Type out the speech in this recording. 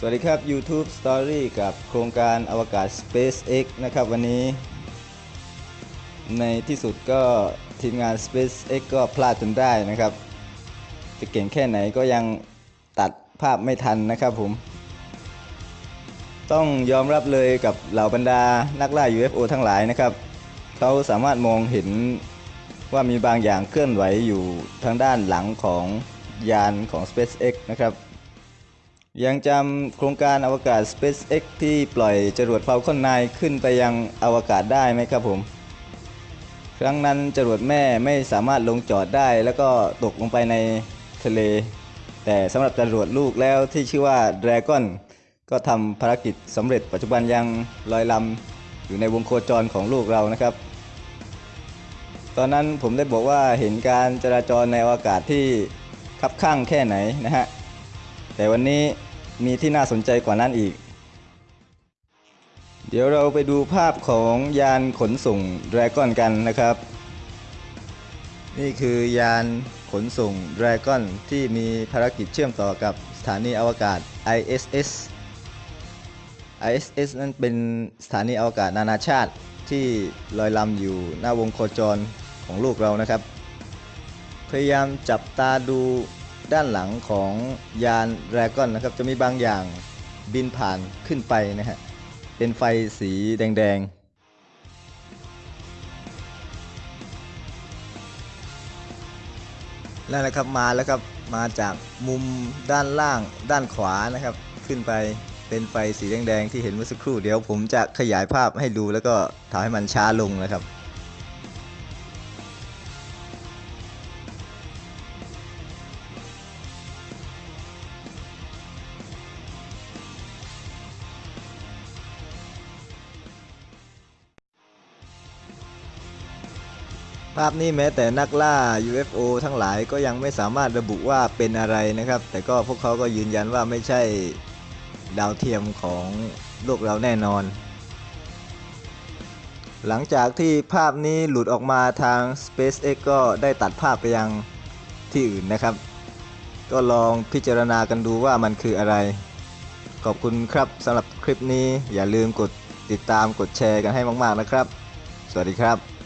สวัสดีครับ YouTube Story กับโครงการอวกาศ SpaceX นะครับวันนี้ ในที่สุดก็ทีมงาน SpaceX ก็พลาดจนได้นะครับ จะเก่งแค่ไหนก็ยังตัดภาพไม่ทันนะครับผม ต้องยอมรับเลยกับเหล่าบรรดานักล่า UFO ทั้งหลายนะครับ เขาสามารถมองเห็นว่ามีบางอย่างเคลื่อนไหวอยู่ทางด้านหลังของยานของ SpaceX นะครับ ยังจำโครงการอวกาศ SpaceX ที่ปล่อยจรวด Falcon 9 ขึ้นไปยังอวกาศได้ไหมครับผม ครั้งนั้นจรวดแม่ไม่สามารถลงจอดได้ แล้วก็ตกลงไปในทะเล แต่สำหรับจรวดลูกแล้วที่ชื่อว่า Dragon ก็ทำภารกิจสำเร็จปัจจุบันยังลอยลำอยู่ในวงโคจรของลูกเรานะครับ ตอนนั้นผมได้บอกว่าเห็นการจราจรในอวกาศที่คับข้างแค่ไหนนะฮะแต่วันนี้ มีที่น่าสนใจกว่านั้นอีก เดี๋ยวเราไปดูภาพของยานขนส่ง Dragon กันนะครับ นี่คือยานขนส่ง Dragon ที่มีภารกิจเชื่อมต่อกับสถานีอวกาศ ISS ISS นั้นเป็นสถานีอวกาศนานาชาติที่ลอยลำอยู่หน้าวงโคจรของโลกเรานะครับ พยายามจับตาดู ด้านหลังของยาน Dragon นะครับจะมีบางอย่างบินผ่านขึ้นไปนะฮะเป็นไฟสีแดงๆนั่นแหละครับมาแล้วครับมาจากมุมด้านล่างด้านขวานะครับ ขึ้นไปเป็นไฟสีแดงๆที่เห็นเมื่อสักครู่เดี๋ยวผมจะขยายภาพให้ดูแล้วก็ทำให้มันช้าลงนะครับ ภาพนี้แม้แต่นักล่า UFO ทั้งหลายก็ยังไม่สามารถระบุว่าเป็นอะไรนะครับ แต่ก็พวกเขาก็ยืนยันว่าไม่ใช่ดาวเทียมของโลกเราแน่นอน หลังจากที่ภาพนี้หลุดออกมาทาง SpaceX ก็ได้ตัดภาพไปยังที่อื่นนะครับ ก็ลองพิจารณากันดูว่ามันคืออะไร ขอบคุณครับสำหรับคลิปนี้อย่าลืมกดติดตามกดแชร์กันให้มาก ๆนะครับ สวัสดีครับ